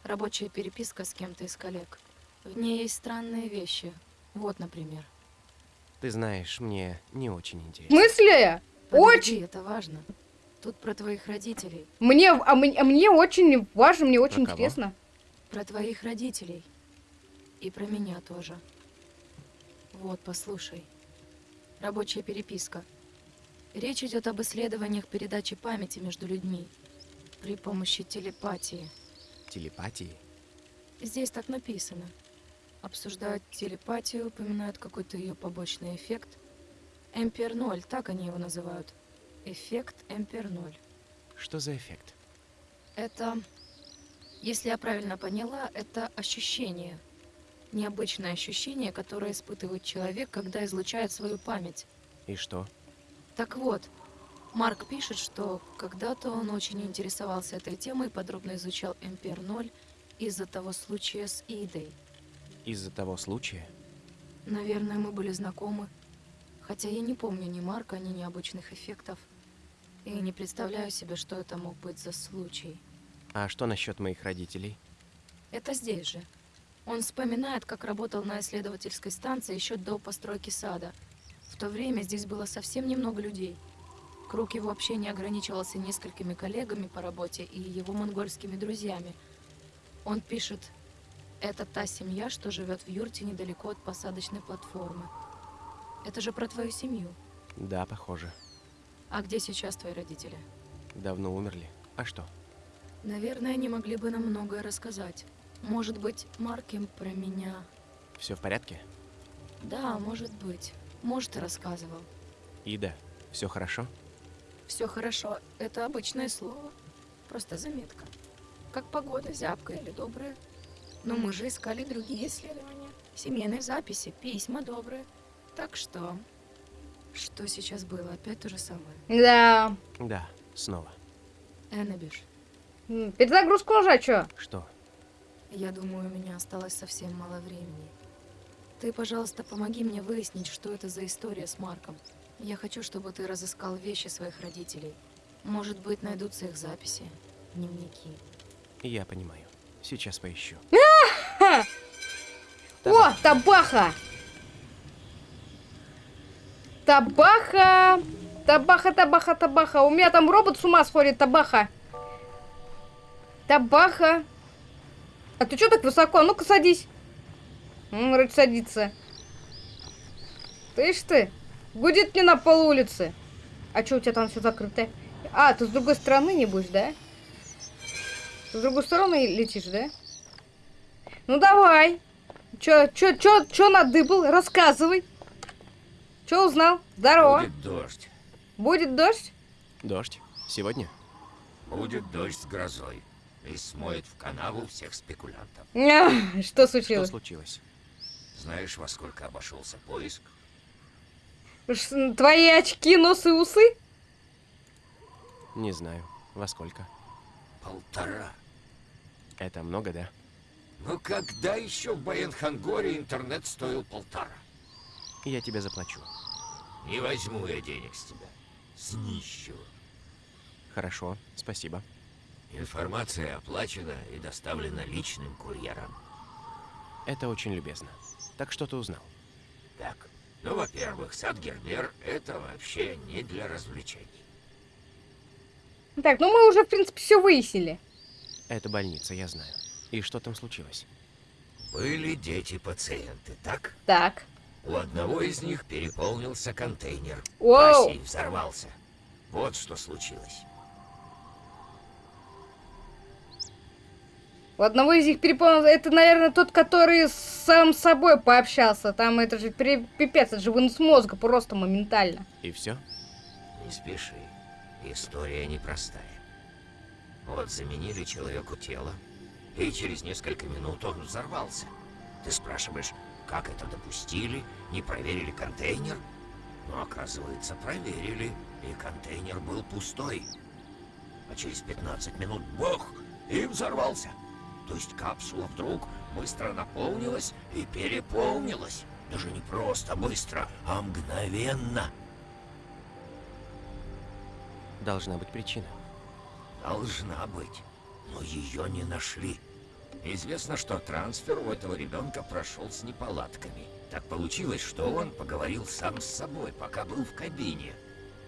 Рабочая переписка с кем-то из коллег. В ней есть странные вещи. Вот, например. Ты знаешь, мне не очень интересно. В смысле? Подожди, очень. это важно. Тут про твоих родителей. Мне, а, мне, а мне очень важно, мне очень про интересно. Про твоих родителей. И про меня тоже. Вот, послушай. Рабочая переписка. Речь идет об исследованиях передачи памяти между людьми при помощи телепатии. Телепатии? Здесь так написано. Обсуждают телепатию, упоминают какой-то ее побочный эффект. Эмпер 0, так они его называют. Эффект Эмпер 0. Что за эффект? Это, если я правильно поняла, это ощущение. Необычное ощущение, которое испытывает человек, когда излучает свою память. И что? Так вот, Марк пишет, что когда-то он очень интересовался этой темой, подробно изучал Эмпер 0 из-за того случая с Идой. Из-за того случая? Наверное, мы были знакомы. Хотя я не помню ни Марка, ни необычных эффектов. И не представляю себе, что это мог быть за случай. А что насчет моих родителей? Это здесь же. Он вспоминает, как работал на исследовательской станции еще до постройки сада. В то время здесь было совсем немного людей. Круг его общения ограничивался несколькими коллегами по работе и его монгольскими друзьями. Он пишет, это та семья, что живет в юрте недалеко от посадочной платформы. Это же про твою семью. Да, похоже. А где сейчас твои родители? Давно умерли. А что? Наверное, они могли бы нам многое рассказать. Может быть, Марк им про меня. Все в порядке? Да, может быть. Может, и рассказывал. Ида, все хорошо? Все хорошо. Это обычное слово. Просто заметка. Как погода, зябкая или добрая. Но мы же искали другие исследования. Семейные записи, письма добрые. Так что... Что сейчас было? Опять то же самое. Да. Да, снова. Эннабиш, Перезагрузка уже, чё? Что? я думаю, у меня осталось совсем мало времени. Ты, пожалуйста, помоги мне выяснить, что это за история с Марком. Я хочу, чтобы ты разыскал вещи своих родителей. Может быть, найдутся их записи, дневники. Я понимаю. Сейчас поищу. О, табаха! Табаха! Табаха, табаха, табаха. У меня там робот с ума сходит, табаха. Табаха. А ты что так высоко? Ну-ка садись. Он вроде садится. Ж ты. Будет не на пол улицы. А что у тебя там все закрыто? А, ты с другой стороны не будешь, да? С другой стороны летишь, да? Ну давай. Чё, чё, чё, чё надыбал? Рассказывай. Чё узнал? Здорово. Будет дождь. Будет дождь? Дождь? Сегодня? Будет дождь с грозой. И смоет в канаву всех спекулянтов. Ня, Что Что случилось? случилось? Знаешь, во сколько обошелся поиск? Ш- Твои очки, нос и усы? Не знаю. Во сколько? Полтора. Это много, да? Ну когда еще в Баянхангоре интернет стоил полтора? Я тебе заплачу. Не возьму я денег с тебя. С нищего. Хорошо, спасибо. Информация оплачена и доставлена личным курьером. Это очень любезно. Так что ты узнал? Так, ну, во-первых, сад Гербер — это вообще не для развлечений. Так, ну мы уже, в принципе, все выяснили. Это больница, я знаю. И что там случилось? Были дети-пациенты, так? Так. У одного из них переполнился контейнер. Воу. Бассейн взорвался. Вот что случилось. У одного из них переполнил... Это, наверное, тот, который с сам собой пообщался. Там это же пипец, это же вынос мозга просто моментально. И все? Не спеши. История непростая. Вот заменили человеку тело, и через несколько минут он взорвался. Ты спрашиваешь, как это допустили, не проверили контейнер? Но оказывается, проверили, и контейнер был пустой. А через 15 минут бог и взорвался. То есть капсула вдруг быстро наполнилась и переполнилась. Даже не просто быстро, а мгновенно. Должна быть причина. Должна быть, но ее не нашли. Известно, что трансфер у этого ребенка прошел с неполадками. Так получилось, что он поговорил сам с собой, пока был в кабине.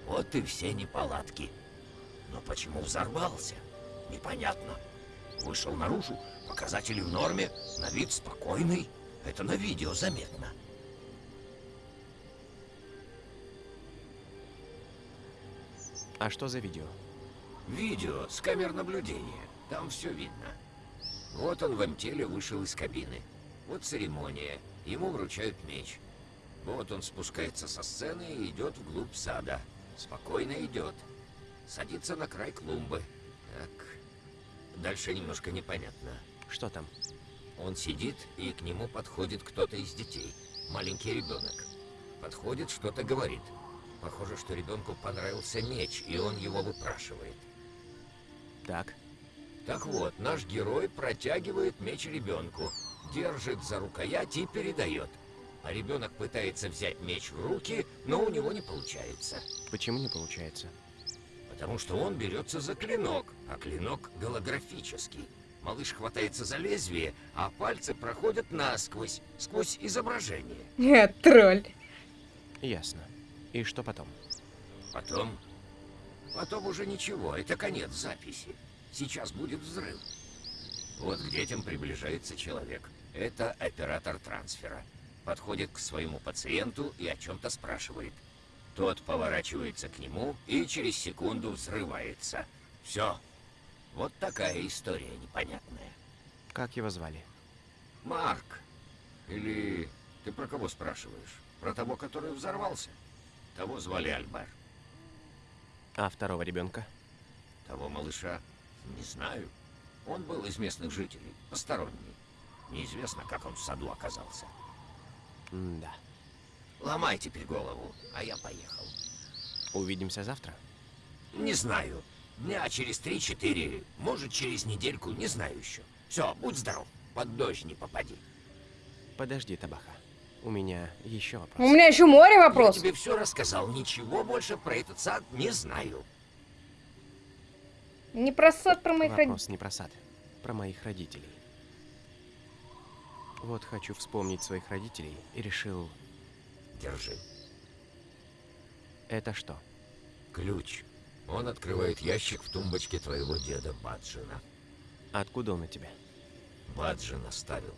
Вот и все неполадки. Но почему взорвался? Непонятно. Вышел наружу, показатели в норме, на вид спокойный. Это на видео заметно. А что за видео? Видео с камер наблюдения. Там все видно. Вот он в МТеле вышел из кабины. Вот церемония. Ему вручают меч. Вот он спускается со сцены и идет вглубь сада. Спокойно идет. Садится на край клумбы. Так. Дальше немножко непонятно. Что там? Он сидит, и к нему подходит кто-то из детей. Маленький ребенок. Подходит, что-то говорит. Похоже, что ребенку понравился меч, и он его выпрашивает. Так. Так вот, наш герой протягивает меч ребенку, держит за рукоять и передает. А ребенок пытается взять меч в руки, но у него не получается. Почему не получается? Потому что он берется за клинок, а клинок голографический. Малыш хватается за лезвие, а пальцы проходят насквозь, сквозь изображение. Нет, тролль. Ясно. И что потом? Потом... Потом уже ничего, это конец записи. Сейчас будет взрыв. Вот к детям приближается человек. Это оператор трансфера. Подходит к своему пациенту и о чем-то спрашивает. Тот поворачивается к нему и через секунду взрывается. Все. Вот такая история непонятная. Как его звали? Марк. Или ты про кого спрашиваешь? Про того, который взорвался? Того звали Альбер. А второго ребенка? Того малыша? Не знаю. Он был из местных жителей, посторонний. Неизвестно, как он в саду оказался. да. Ломай теперь голову, а я поехал. Увидимся завтра? Не знаю. Дня через три-четыре, может, через недельку, не знаю еще. Все, будь здоров, под дождь не попади. Подожди, Табаха. У меня еще вопрос. У меня еще море вопросов. Я тебе все рассказал, ничего больше про этот сад не знаю. Не про сад, про моих родителей. Вопрос не про сад, про моих родителей. Вот хочу вспомнить своих родителей и решил... Держи. Это что? Ключ. Он открывает ящик в тумбочке твоего деда Баджина. Откуда он у тебя? Баджин оставил.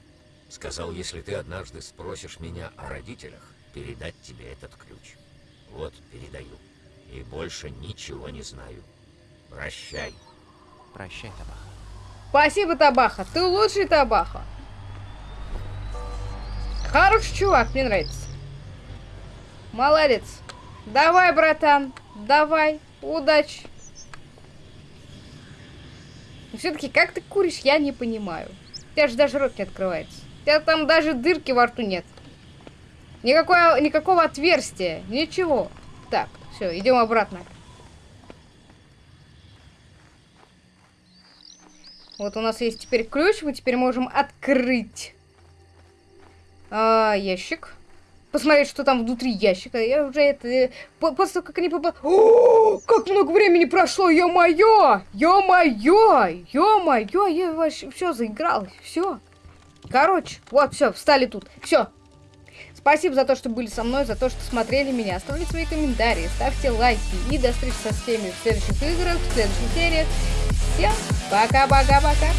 Сказал, если ты однажды спросишь меня о родителях, передать тебе этот ключ. Вот, передаю. И больше ничего не знаю. Прощай. Прощай, Табаха. Спасибо, Табаха. Ты лучший Табаха. Хороший чувак, мне нравится. Молодец. Давай, братан. Давай. Удачи. Все-таки, как ты куришь, я не понимаю. У тебя же даже рот не открывается. У тебя там даже дырки во рту нет. Никакого, никакого отверстия. Ничего. Так, все, идем обратно. Вот у нас есть теперь ключ, мы теперь можем открыть а, ящик. Посмотреть, что там внутри ящика. Я уже это... э, по- После того, как они попали... О, как много времени прошло, ё-моё! Ё-моё! Ё-моё! Я вообще все заигралась. Все. Короче, вот, все, встали тут. Все. Спасибо за то, что были со мной, за то, что смотрели меня. Оставляйте свои комментарии, ставьте лайки. И до встречи со всеми в следующих играх, в следующих сериях. Всем пока-пока-пока.